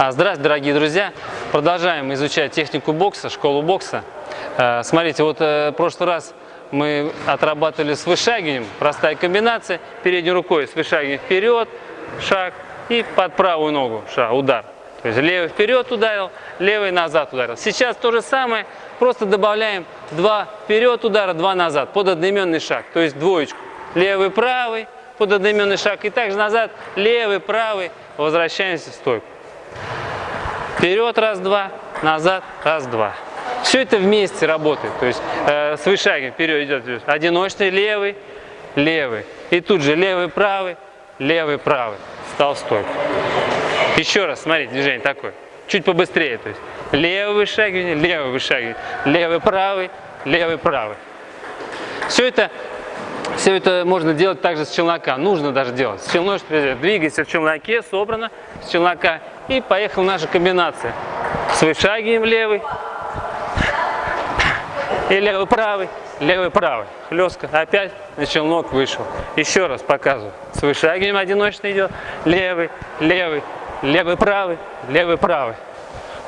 А, Здравствуйте, дорогие друзья! Продолжаем изучать технику бокса, школу бокса. Э, Смотрите, вот э, в прошлый раз мы отрабатывали с вышагиванием, простая комбинация, передней рукой с вышагиванием вперед, шаг и под правую ногу шаг, удар. То есть левый вперед ударил, левый назад ударил. Сейчас то же самое, просто добавляем два вперед удара, два назад, под одноименный шаг, то есть двоечку. Левый, правый, под одноименный шаг и также назад, левый, правый, возвращаемся в стойку. Вперед раз-два, назад раз-два. Все это вместе работает. То есть э, с вышагом вперед идет одиночный левый, левый. И тут же левый, правый, левый, правый. Стал стойку. Еще раз, смотрите, движение такое. Чуть побыстрее. То есть левый вышагивание, левый вышагивание, левый, правый, левый, правый. Все это все это можно делать также с челнока, нужно даже делать. С челночным двигайся в челноке, собрано с челнока. И поехала наша комбинация. С вышагиванием левый. И левый правый, левый правый. Хлестка. Опять на челнок вышел. Еще раз показываю. С вышагиванием одиночно идет. Левый, левый, левый правый, левый правый.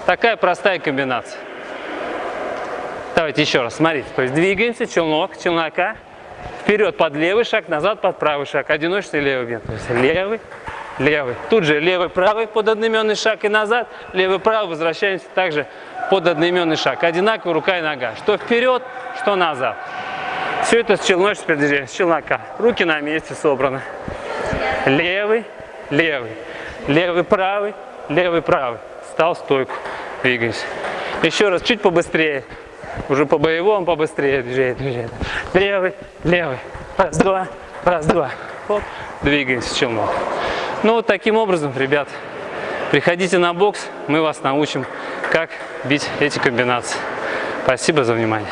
Такая простая комбинация. Давайте еще раз, смотрите. То есть двигаемся, челнок, челнока. Вперед под левый шаг, назад под правый шаг. Одиночный левый бьет. То есть левый, левый. Тут же левый, правый под одноименный шаг и назад. Левый, правый. Возвращаемся также под одноименный шаг. Одинаково рука и нога. Что вперед, что назад. Все это с челночным передвижением, с челнока. Руки на месте собраны. Левый, левый. Левый, правый, левый, правый. Стал стойку. Двигаемся. Еще раз, чуть побыстрее. Уже по боевому побыстрее движение, движение. Левый, левый. Раз, два, раз, два. Оп. Двигаемся челнок. Ну вот таким образом, ребят, приходите на бокс, мы вас научим, как бить эти комбинации. Спасибо за внимание.